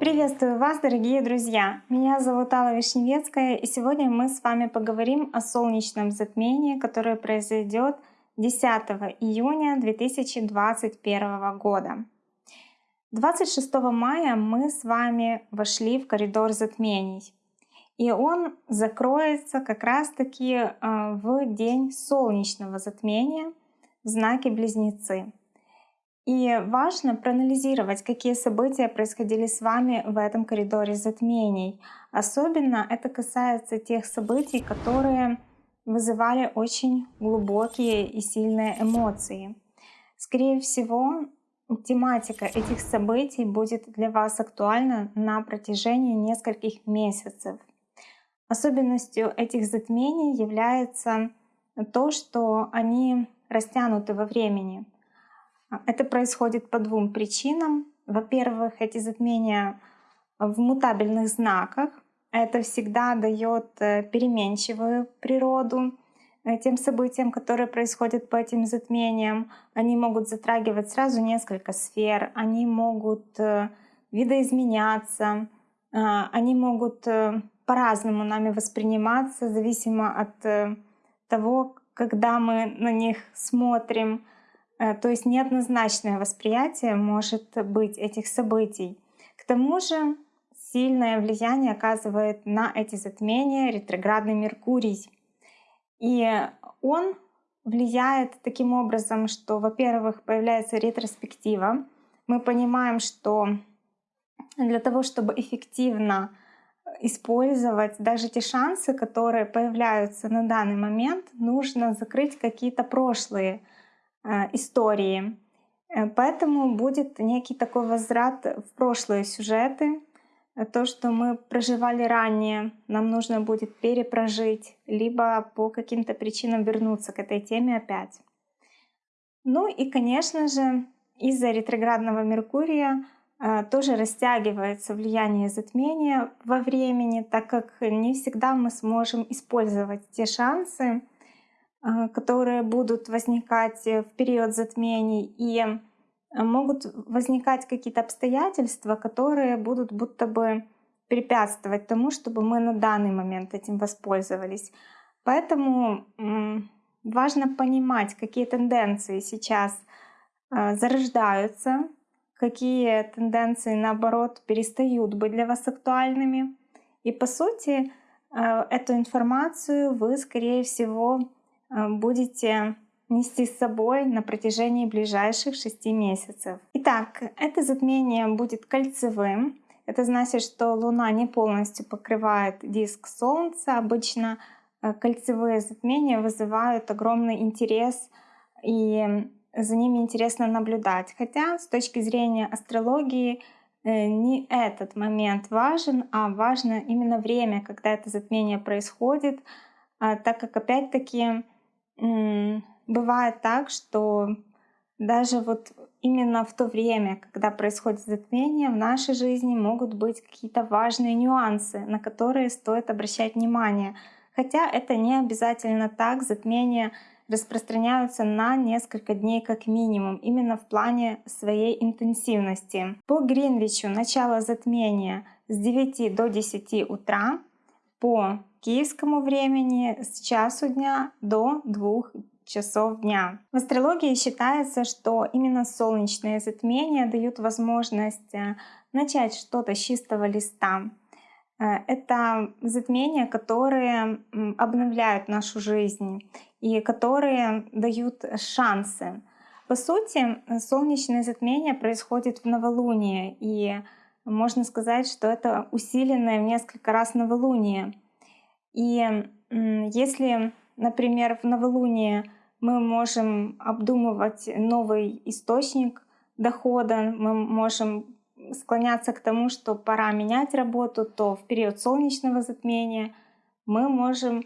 Приветствую вас, дорогие друзья! Меня зовут Алла Вишневецкая, и сегодня мы с вами поговорим о солнечном затмении, которое произойдет 10 июня 2021 года. 26 мая мы с вами вошли в коридор затмений. И он закроется как раз-таки э, в день солнечного затмения в знаке Близнецы. И важно проанализировать, какие события происходили с вами в этом коридоре затмений. Особенно это касается тех событий, которые вызывали очень глубокие и сильные эмоции. Скорее всего, тематика этих событий будет для вас актуальна на протяжении нескольких месяцев. Особенностью этих затмений является то, что они растянуты во времени. Это происходит по двум причинам. Во-первых, эти затмения в мутабельных знаках. Это всегда дает э, переменчивую природу э, тем событиям, которые происходят по этим затмениям. Они могут затрагивать сразу несколько сфер, они могут э, видоизменяться, они могут по-разному нами восприниматься, зависимо от того, когда мы на них смотрим. Э, то есть неоднозначное восприятие может быть этих событий. К тому же сильное влияние оказывает на эти затмения ретроградный Меркурий. И он влияет таким образом, что, во-первых, появляется ретроспектива. Мы понимаем, что для того, чтобы эффективно использовать даже те шансы, которые появляются на данный момент, нужно закрыть какие-то прошлые э, истории. Э, поэтому будет некий такой возврат в прошлые сюжеты. То, что мы проживали ранее, нам нужно будет перепрожить, либо по каким-то причинам вернуться к этой теме опять. Ну и, конечно же, из-за ретроградного Меркурия тоже растягивается влияние затмения во времени, так как не всегда мы сможем использовать те шансы, а, которые будут возникать в период затмений, и могут возникать какие-то обстоятельства, которые будут будто бы препятствовать тому, чтобы мы на данный момент этим воспользовались. Поэтому важно понимать, какие тенденции сейчас зарождаются какие тенденции, наоборот, перестают быть для вас актуальными. И по сути, э, эту информацию вы, скорее всего, э, будете нести с собой на протяжении ближайших шести месяцев. Итак, это затмение будет кольцевым. Это значит, что Луна не полностью покрывает диск Солнца. Обычно э, кольцевые затмения вызывают огромный интерес и за ними интересно наблюдать. Хотя с точки зрения астрологии э, не этот момент важен, а важно именно время, когда это затмение происходит, а, так как опять-таки бывает так, что даже вот именно в то время, когда происходит затмение, в нашей жизни могут быть какие-то важные нюансы, на которые стоит обращать внимание. Хотя это не обязательно так, затмение распространяются на несколько дней как минимум, именно в плане своей интенсивности. По Гринвичу начало затмения с 9 до 10 утра, по киевскому времени с часу дня до 2 часов дня. В астрологии считается, что именно солнечные затмения дают возможность э, начать что-то с чистого листа. Э, это затмения, которые обновляют нашу жизнь и которые дают шансы. По сути, солнечное затмение происходит в новолуние, и можно сказать, что это усиленное в несколько раз новолуние. И если, например, в новолуние мы можем обдумывать новый источник дохода, мы можем склоняться к тому, что пора менять работу, то в период солнечного затмения мы можем э,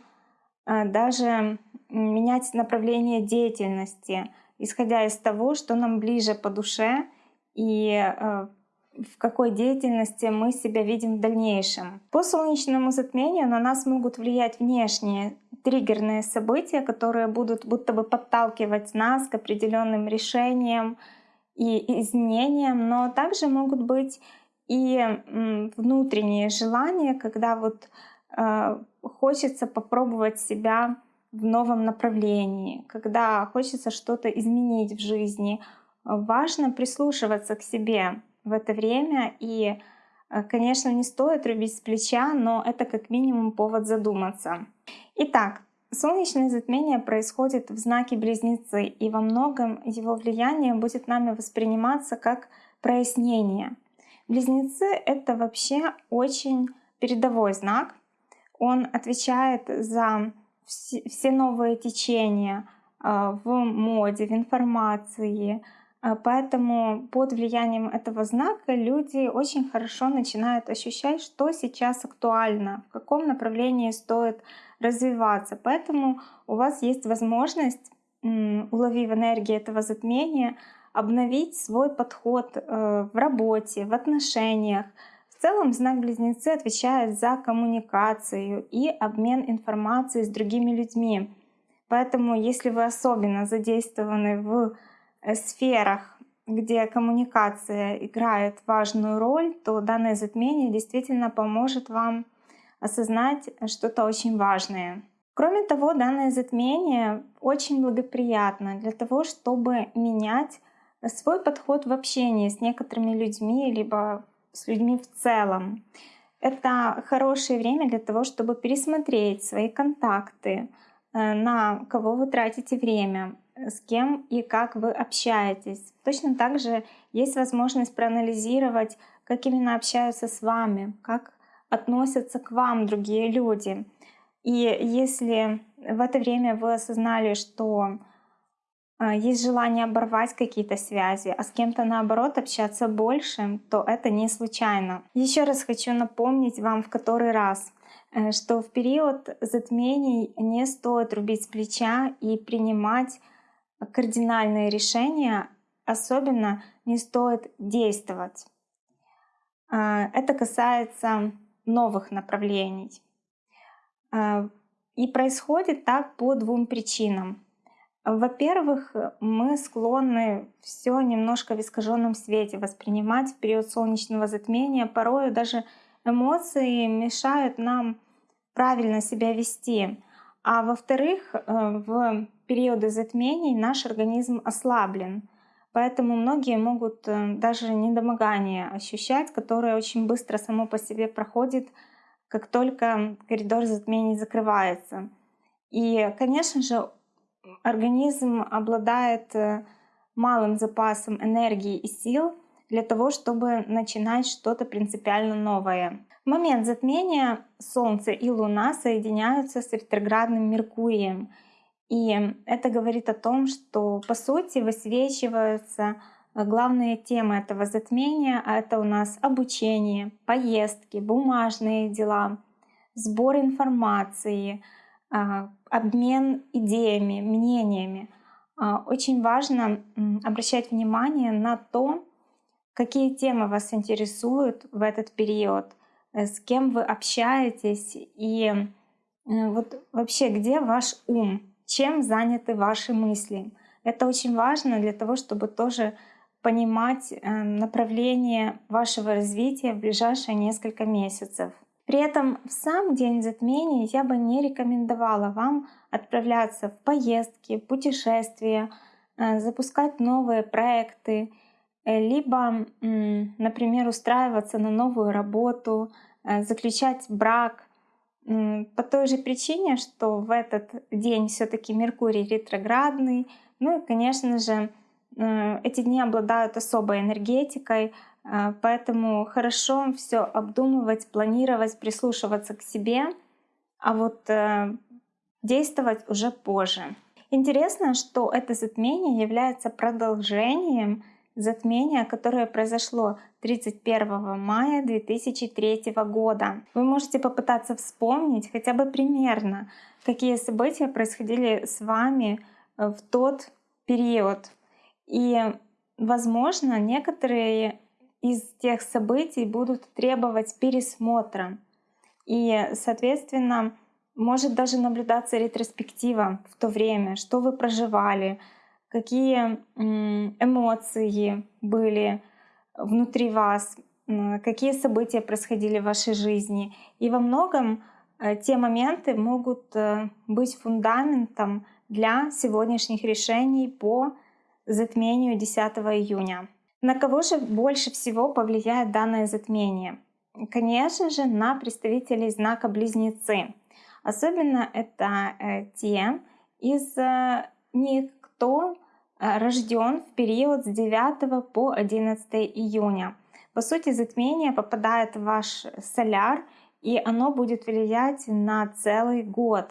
даже менять направление деятельности, исходя из того, что нам ближе по душе и э, в какой деятельности мы себя видим в дальнейшем. По солнечному затмению на нас могут влиять внешние триггерные события, которые будут будто бы подталкивать нас к определенным решениям и изменениям, но также могут быть и внутренние желания, когда вот хочется попробовать себя в новом направлении, когда хочется что-то изменить в жизни. Важно прислушиваться к себе в это время и Э, конечно, не стоит рубить с плеча, но это как минимум повод задуматься. Итак, солнечное затмение происходит в знаке Близнецы, и во многом его влияние будет нами восприниматься как прояснение. Близнецы — это вообще очень передовой знак. Он отвечает за все новые течения э, в моде, в информации, а, поэтому под влиянием этого знака люди очень хорошо начинают ощущать, что сейчас актуально, в каком направлении стоит развиваться. Поэтому у вас есть возможность, уловив энергии этого затмения, обновить свой подход э, в работе, в отношениях. В целом знак Близнецы отвечает за коммуникацию и обмен информацией с другими людьми. Поэтому если вы особенно задействованы в Э, сферах, где коммуникация играет важную роль, то данное затмение действительно поможет вам осознать что-то очень важное. Кроме того, данное затмение очень благоприятно для того, чтобы менять свой подход в общении с некоторыми людьми, либо с людьми в целом. Это хорошее время для того, чтобы пересмотреть свои контакты, э, на кого вы тратите время, с кем и как вы общаетесь. Точно так же есть возможность проанализировать, как именно общаются с вами, как относятся к вам другие люди. И если в это время вы осознали, что есть желание оборвать какие-то связи, а с кем-то наоборот общаться больше, то это не случайно. Еще раз хочу напомнить вам в который раз, э, что в период затмений не стоит рубить с плеча и принимать кардинальные решения, особенно не стоит действовать. А, это касается новых направлений. А, и происходит так по двум причинам. Во-первых, мы склонны все немножко в искаженном свете воспринимать в период солнечного затмения. Порою даже эмоции мешают нам правильно себя вести. А во-вторых, э, в периоды затмений наш организм ослаблен. Поэтому многие могут э, даже недомогание ощущать, которое очень быстро само по себе проходит, как только коридор затмений закрывается. И, конечно же, организм обладает э, малым запасом энергии и сил для того, чтобы начинать что-то принципиально новое. В момент затмения Солнце и Луна соединяются с ретроградным Меркурием — и это говорит о том, что по сути высвечиваются э, главные темы этого затмения, а это у нас обучение, поездки, бумажные дела, сбор информации, обмен идеями, мнениями. А, очень важно обращать внимание на то, какие темы вас интересуют в этот период, э, с кем вы общаетесь и э, вот вообще где ваш ум, чем заняты ваши мысли. Это очень важно для того, чтобы тоже понимать э, направление вашего развития в ближайшие несколько месяцев. При этом в сам день затмения я бы не рекомендовала вам отправляться в поездки, путешествия, э, запускать новые проекты, э, либо, например, устраиваться на новую работу, заключать брак, по той же причине, что в этот день все-таки Меркурий ретроградный. Ну и, конечно же, э, эти дни обладают особой энергетикой, э, поэтому хорошо все обдумывать, планировать, прислушиваться к себе, а вот э, действовать уже позже. Интересно, что это затмение является продолжением затмения, которое произошло 31 мая 2003 года. Вы можете попытаться вспомнить хотя бы примерно, какие события происходили с вами э, в тот период. И, возможно, некоторые из тех событий будут требовать пересмотра. И, соответственно, Может даже наблюдаться ретроспектива в то время, что вы проживали, какие эмоции были внутри вас, какие события происходили в вашей жизни. И во многом э, те моменты могут э, быть фундаментом для сегодняшних решений по затмению 10 июня. На кого же больше всего повлияет данное затмение? Конечно же, на представителей знака Близнецы. Особенно это э, те из них, кто рожден в период с 9 по 11 июня. По сути, затмение попадает в ваш соляр, и оно будет влиять на целый год.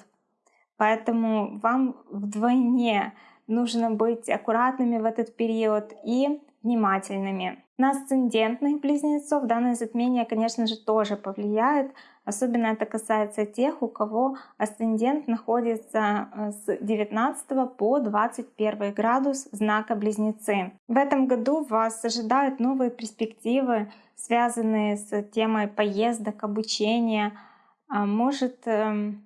Поэтому вам вдвойне нужно быть аккуратными в этот период и внимательными. На асцендентных близнецов данное затмение, конечно же, тоже повлияет. Особенно это касается тех, у кого асцендент находится э, с 19 по 21 градус знака Близнецы. В этом году вас ожидают новые перспективы, связанные с темой поездок, обучения. А, может эм,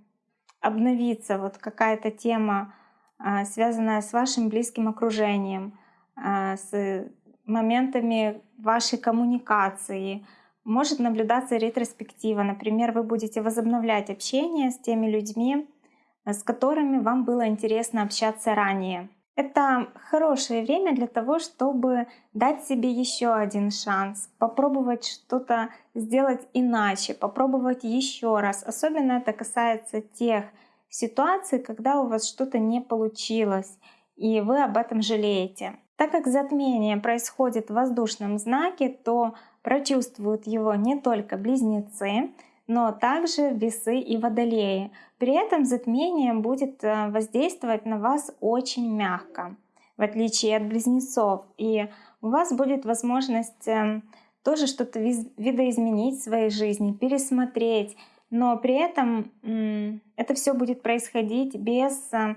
обновиться вот какая-то тема, а, связанная с вашим близким окружением, а, с моментами вашей коммуникации. Может наблюдаться ретроспектива. Например, вы будете возобновлять общение с теми людьми, с которыми вам было интересно общаться ранее. Это хорошее время для того, чтобы дать себе еще один шанс, попробовать что-то сделать иначе, попробовать еще раз. Особенно это касается тех ситуаций, когда у вас что-то не получилось, и вы об этом жалеете. Так как затмение происходит в воздушном знаке, то прочувствуют его не только близнецы, но также весы и водолеи. При этом затмение будет э, воздействовать на вас очень мягко, в отличие от близнецов. И у вас будет возможность э, тоже что-то видоизменить в своей жизни, пересмотреть, но при этом это все будет происходить без э,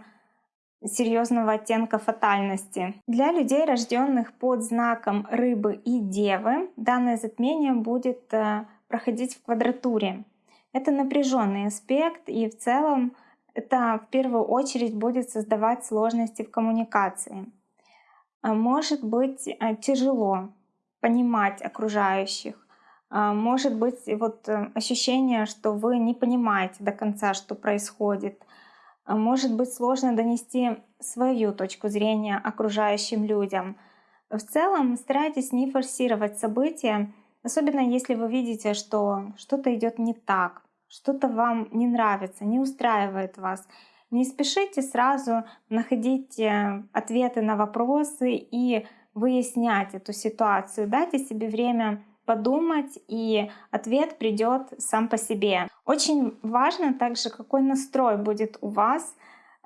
серьезного оттенка фатальности. Для людей, рожденных под знаком рыбы и девы, данное затмение будет э, проходить в квадратуре. Это напряженный аспект, и в целом это в первую очередь будет создавать сложности в коммуникации. А может быть э, тяжело понимать окружающих. А может быть вот э, ощущение, что вы не понимаете до конца, что происходит может быть сложно донести свою точку зрения окружающим людям. В целом старайтесь не форсировать события, особенно если вы видите, что что-то идет не так, что-то вам не нравится, не устраивает вас. Не спешите сразу находить э, ответы на вопросы и выяснять эту ситуацию. Дайте себе время подумать, и ответ придет сам по себе. Очень важно также, какой настрой будет у вас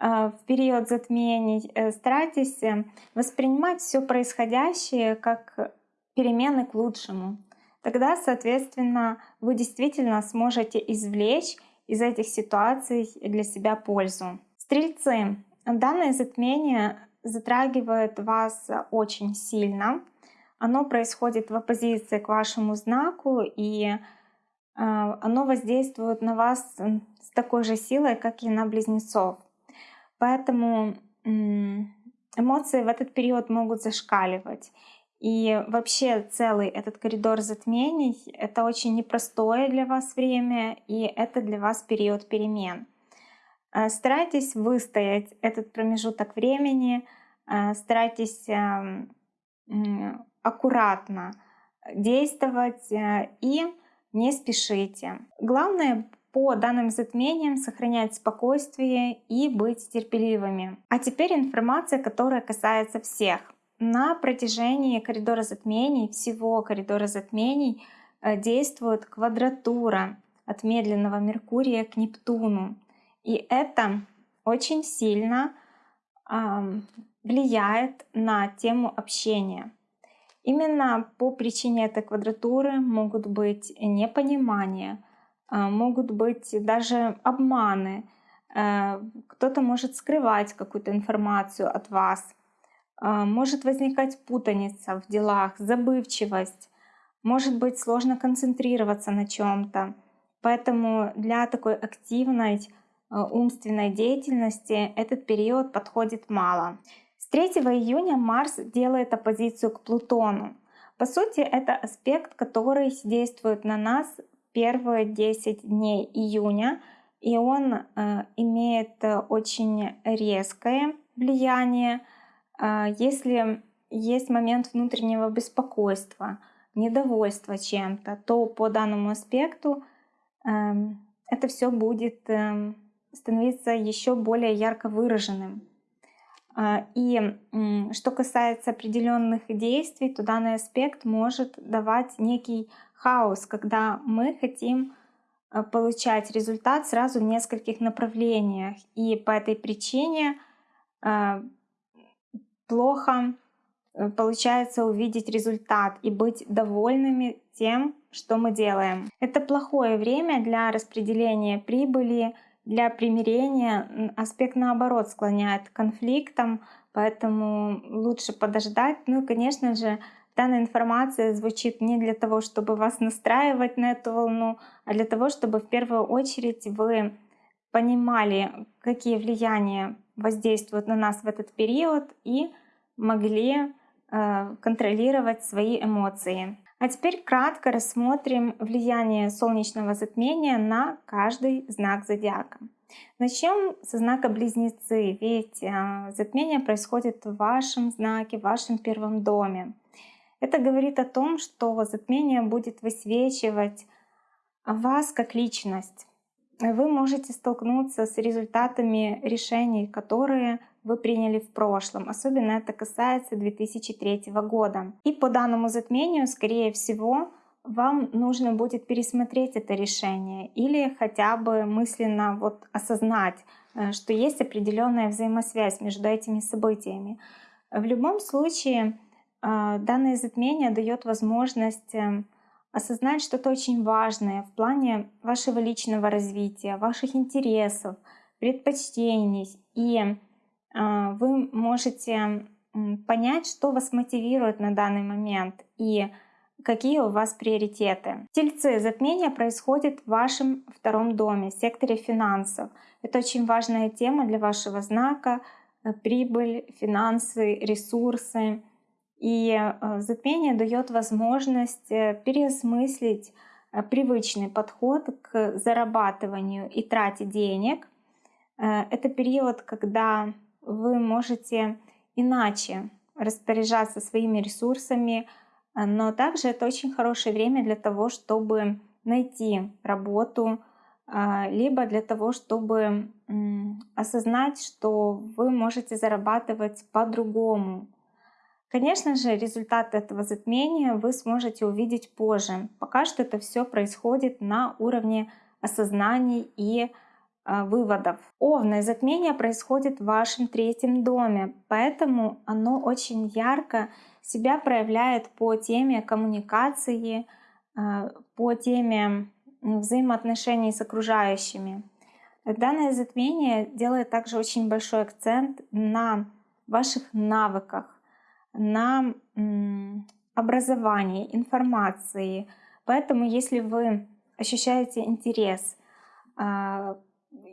э, в период затмений. Э, старайтесь э, воспринимать все происходящее как перемены к лучшему. Тогда, соответственно, вы действительно сможете извлечь из этих ситуаций для себя пользу. Стрельцы. Данное затмение затрагивает вас очень сильно оно происходит в оппозиции к вашему знаку, и а, оно воздействует на вас с такой же силой, как и на близнецов. Поэтому эмоции в этот период могут зашкаливать. И вообще целый этот коридор затмений — это очень непростое для вас время, и это для вас период перемен. А, старайтесь выстоять этот промежуток времени, а, старайтесь аккуратно действовать э, и не спешите. Главное по данным затмениям сохранять спокойствие и быть терпеливыми. А теперь информация, которая касается всех. На протяжении коридора затмений, всего коридора затмений, э, действует квадратура от медленного Меркурия к Нептуну. И это очень сильно э, влияет на тему общения. Именно по причине этой квадратуры могут быть непонимания, а, могут быть даже обманы. Э, кто-то может скрывать какую-то информацию от вас. А, может возникать путаница в делах, забывчивость. Может быть сложно концентрироваться на чем-то. Поэтому для такой активной, умственной деятельности этот период подходит мало. С 3 июня Марс делает оппозицию к Плутону. По сути, это аспект, который действует на нас первые 10 дней июня, и он э, имеет очень резкое влияние. Э, если есть момент внутреннего беспокойства, недовольства чем-то, то по данному аспекту э, это все будет э, становиться еще более ярко выраженным. А, и что касается определенных действий, то данный аспект может давать некий хаос, когда мы хотим а, получать результат сразу в нескольких направлениях. И по этой причине а, плохо э, получается увидеть результат и быть довольными тем, что мы делаем. Это плохое время для распределения прибыли, для примирения аспект наоборот склоняет к конфликтам, поэтому лучше подождать. Ну и, конечно же, данная информация звучит не для того, чтобы вас настраивать на эту волну, а для того, чтобы в первую очередь вы понимали, какие влияния воздействуют на нас в этот период и могли э, контролировать свои эмоции. А теперь кратко рассмотрим влияние солнечного затмения на каждый знак зодиака. Начнем со знака Близнецы, ведь а, затмение происходит в вашем знаке, в вашем первом доме. Это говорит о том, что затмение будет высвечивать вас как личность. Вы можете столкнуться с результатами решений, которые вы приняли в прошлом. Особенно это касается 2003 года. И по данному затмению, скорее всего, вам нужно будет пересмотреть это решение или хотя бы мысленно вот осознать, э, что есть определенная взаимосвязь между этими событиями. В любом случае, э, данное затмение дает возможность э, осознать что-то очень важное в плане вашего личного развития, ваших интересов, предпочтений. И вы можете понять, что вас мотивирует на данный момент и какие у вас приоритеты. Тельцы, затмение происходит в вашем втором доме, секторе финансов. Это очень важная тема для вашего знака. Э, прибыль, финансы, ресурсы. И э, затмение дает возможность э, переосмыслить привычный подход к зарабатыванию и трате денег. Это период, когда вы можете иначе распоряжаться своими ресурсами, а, но также это очень хорошее время для того, чтобы найти работу, а, либо для того, чтобы осознать, что вы можете зарабатывать по-другому. Конечно же, результат этого затмения вы сможете увидеть позже. Пока что это все происходит на уровне осознаний и а, выводов. Овны затмение происходит в вашем третьем доме, поэтому оно очень ярко себя проявляет по теме коммуникации, а, по теме взаимоотношений с окружающими. Данное затмение делает также очень большой акцент на ваших навыках, на образовании, информации. Поэтому если вы ощущаете интерес а,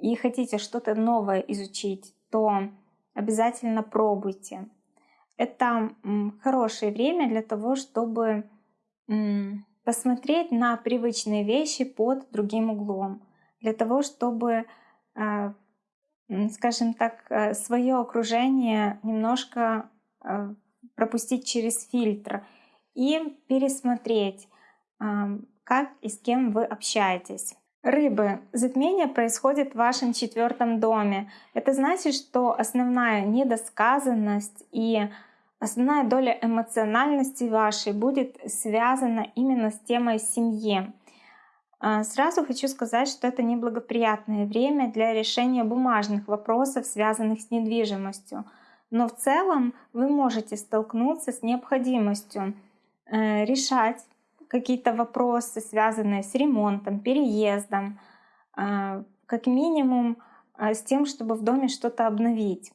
и хотите что-то новое изучить, то обязательно пробуйте. Это хорошее время для того, чтобы посмотреть на привычные вещи под другим углом, для того, чтобы, а, скажем так, э, свое окружение немножко э, пропустить через фильтр и пересмотреть, как и с кем вы общаетесь. Рыбы. Затмение происходит в вашем четвертом доме. Это значит, что основная недосказанность и основная доля эмоциональности вашей будет связана именно с темой семьи. А, сразу хочу сказать, что это неблагоприятное время для решения бумажных вопросов, связанных с недвижимостью. Но в целом вы можете столкнуться с необходимостью э, решать какие-то вопросы, связанные с ремонтом, переездом, а, как минимум а, с тем, чтобы в доме что-то обновить.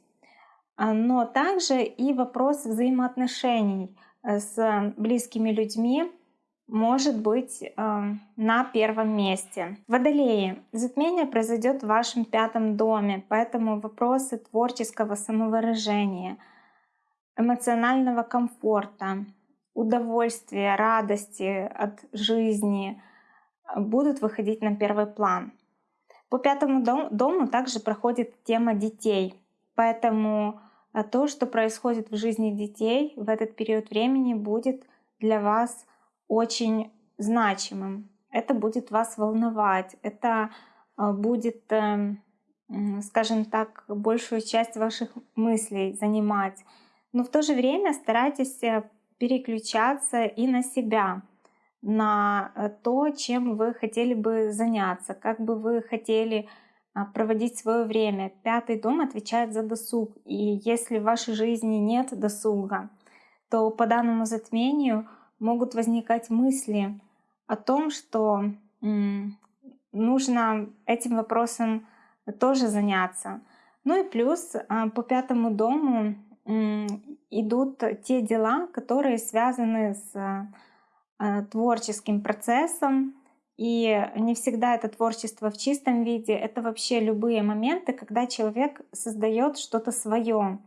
А, но также и вопрос взаимоотношений с близкими людьми может быть э, на первом месте. Водолеи. Затмение произойдет в вашем пятом доме, поэтому вопросы творческого самовыражения, эмоционального комфорта, удовольствия, радости от жизни э, будут выходить на первый план. По пятому дому также проходит тема детей, поэтому э, то, что происходит в жизни детей в этот период времени, будет для вас очень значимым. Это будет вас волновать, это а, будет, эм, скажем так, большую часть ваших мыслей занимать. Но в то же время старайтесь э, переключаться и на себя, на э, то, чем вы хотели бы заняться, как бы вы хотели а, проводить свое время. Пятый дом отвечает за досуг. И если в вашей жизни нет досуга, то по данному затмению могут возникать мысли о том, что нужно этим вопросом тоже заняться. Ну и плюс а, по пятому дому идут те дела, которые связаны с а, творческим процессом. И не всегда это творчество в чистом виде, это вообще любые моменты, когда человек создает что-то свое.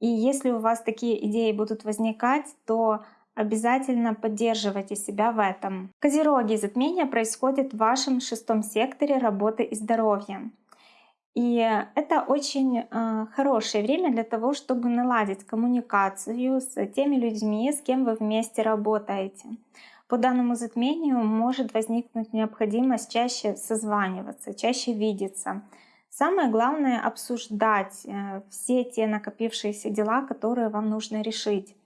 И если у вас такие идеи будут возникать, то Обязательно поддерживайте себя в этом. Козероги, затмение происходит в вашем шестом секторе работы и здоровья. И это очень э, хорошее время для того, чтобы наладить коммуникацию с теми людьми, с кем вы вместе работаете. По данному затмению может возникнуть необходимость чаще созваниваться, чаще видеться. Самое главное обсуждать э, все те накопившиеся дела, которые вам нужно решить.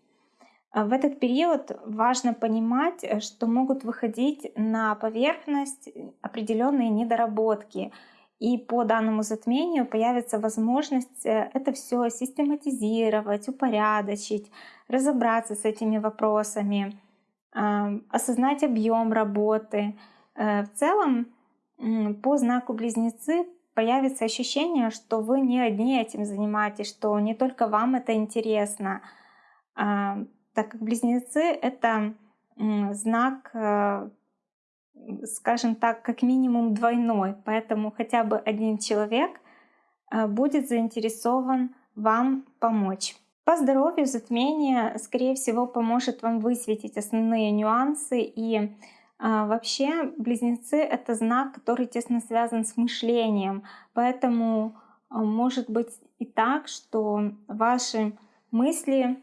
А в этот период важно понимать, э, что могут выходить на поверхность определенные недоработки. И по данному затмению появится возможность э, это все систематизировать, упорядочить, разобраться с этими вопросами, осознать объем работы. Э, в целом по знаку близнецы появится ощущение, что вы не одни этим занимаетесь, что не только вам это интересно, так как близнецы — это знак, э, скажем так, как минимум двойной, поэтому хотя бы один человек э, будет заинтересован вам помочь. По здоровью затмение, скорее всего, поможет вам высветить основные нюансы. И а, вообще близнецы — это знак, который тесно связан с мышлением. Поэтому а, может быть и так, что ваши мысли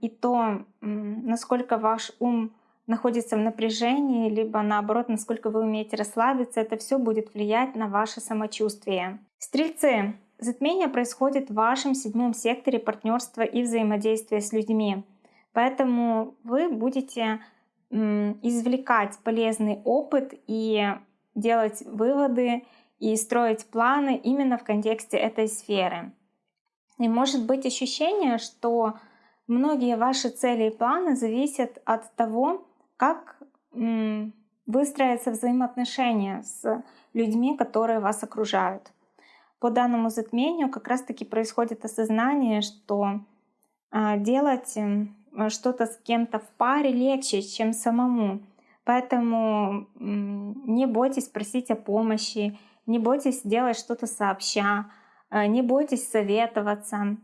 и то, насколько ваш ум находится в напряжении, либо наоборот, насколько вы умеете расслабиться, это все будет влиять на ваше самочувствие. Стрельцы. Затмение происходит в вашем седьмом секторе партнерства и взаимодействия с людьми. Поэтому вы будете извлекать полезный опыт и делать выводы и строить планы именно в контексте этой сферы. И может быть ощущение, что Многие ваши цели и планы зависят от того, как выстроятся взаимоотношения с людьми, которые вас окружают. По данному затмению как раз-таки происходит осознание, что а, делать что-то с кем-то в паре легче, чем самому. Поэтому не бойтесь просить о помощи, не бойтесь делать что-то сообща, Э, не бойтесь советоваться.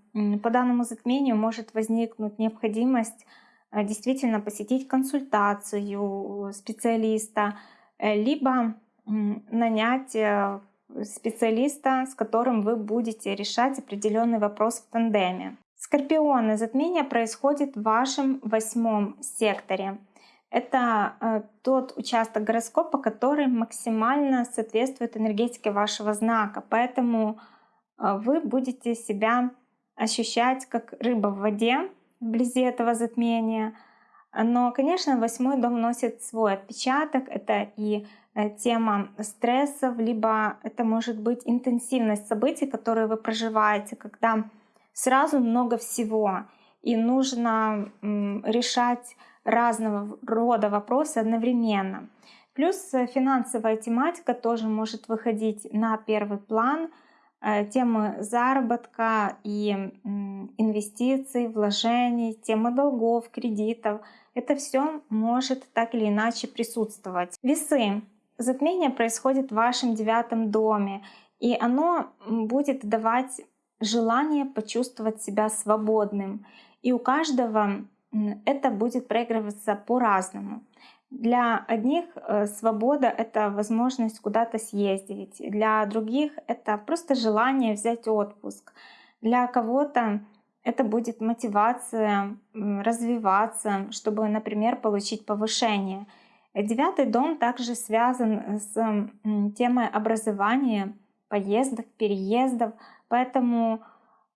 По данному затмению может возникнуть необходимость действительно посетить консультацию специалиста, э, либо нанять специалиста, с которым вы будете решать определенный вопрос в тандеме. Скорпионы, затмение происходит в вашем восьмом секторе. Это тот участок гороскопа, который максимально соответствует энергетике вашего знака. Поэтому вы будете себя ощущать как рыба в воде вблизи этого затмения. Но, конечно, восьмой дом носит свой отпечаток. Это и э, тема стрессов, либо это может быть интенсивность событий, которые вы проживаете, когда сразу много всего, и нужно решать разного рода вопросы одновременно. Плюс э, финансовая тематика тоже может выходить на первый план — темы заработка и инвестиций, вложений, темы долгов, кредитов. Это все может так или иначе присутствовать. Весы. Затмение происходит в вашем девятом доме, и оно будет давать желание почувствовать себя свободным. И у каждого это будет проигрываться по-разному. Для одних э, свобода — это возможность куда-то съездить, для других — это просто желание взять отпуск, для кого-то это будет мотивация развиваться, чтобы, например, получить повышение. Девятый дом также связан с темой образования, поездок, переездов, поэтому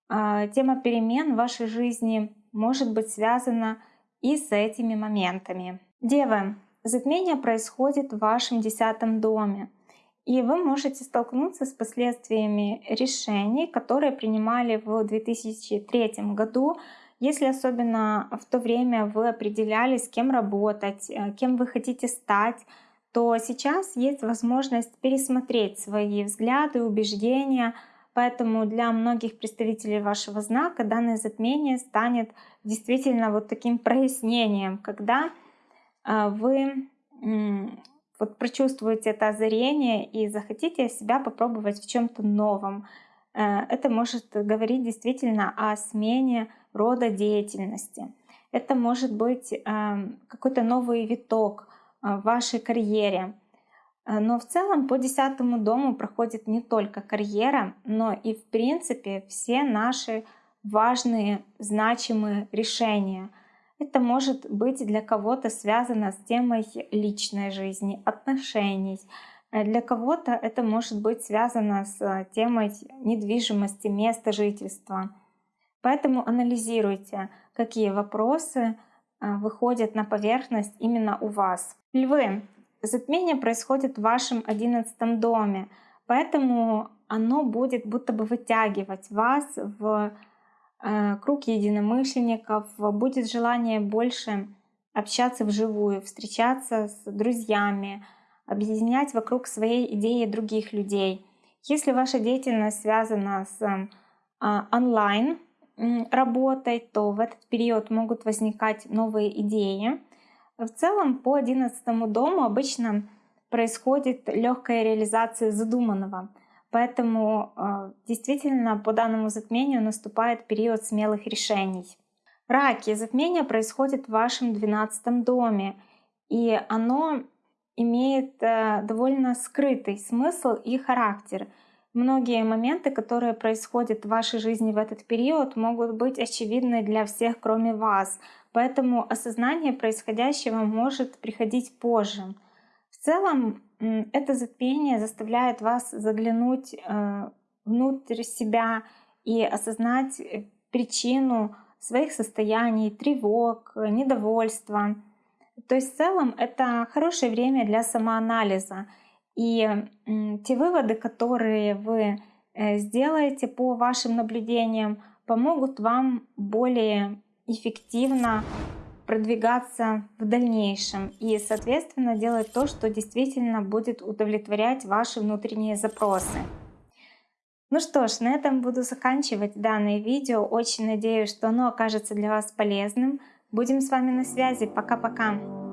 э, тема перемен в вашей жизни может быть связана и с этими моментами. Девы, затмение происходит в вашем десятом доме, и вы можете столкнуться с последствиями решений, которые принимали в 2003 году, если особенно в то время вы определялись, кем работать, э, кем вы хотите стать, то сейчас есть возможность пересмотреть свои взгляды, убеждения, Поэтому для многих представителей вашего знака данное затмение станет действительно вот таким прояснением, когда вы вот прочувствуете это озарение и захотите себя попробовать в чем-то новом. Э, это может говорить действительно о смене рода деятельности. Это может быть эм, какой-то новый виток э, в вашей карьере. Э, но в целом по десятому дому проходит не только карьера, но и в принципе все наши важные, значимые решения. Это может быть для кого-то связано с темой личной жизни, отношений. Э, для кого-то это может быть связано с э, темой недвижимости, места жительства. Поэтому анализируйте, какие вопросы выходят на поверхность именно у вас. Львы, затмение происходит в вашем одиннадцатом доме, поэтому оно будет будто бы вытягивать вас в э, круг единомышленников, будет желание больше общаться вживую, встречаться с друзьями, объединять вокруг своей идеи других людей. Если ваша деятельность связана с э, онлайн работой, то в этот период могут возникать новые идеи, в целом по 11 дому обычно происходит легкая реализация задуманного. Поэтому э, действительно по данному затмению наступает период смелых решений. Раки. Затмение происходит в вашем 12 доме. И оно имеет э, довольно скрытый смысл и характер. Многие моменты, которые происходят в вашей жизни в этот период, могут быть очевидны для всех, кроме вас. Поэтому осознание происходящего может приходить позже. В целом, это затмение заставляет вас заглянуть э, внутрь себя и осознать э, причину своих состояний, тревог, недовольства. То есть в целом это хорошее время для самоанализа. И те выводы, которые вы э, сделаете по вашим наблюдениям, помогут вам более эффективно продвигаться в дальнейшем и, соответственно, делать то, что действительно будет удовлетворять ваши внутренние запросы. Ну что ж, на этом буду заканчивать данное видео. Очень надеюсь, что оно окажется для вас полезным. Будем с вами на связи. Пока-пока.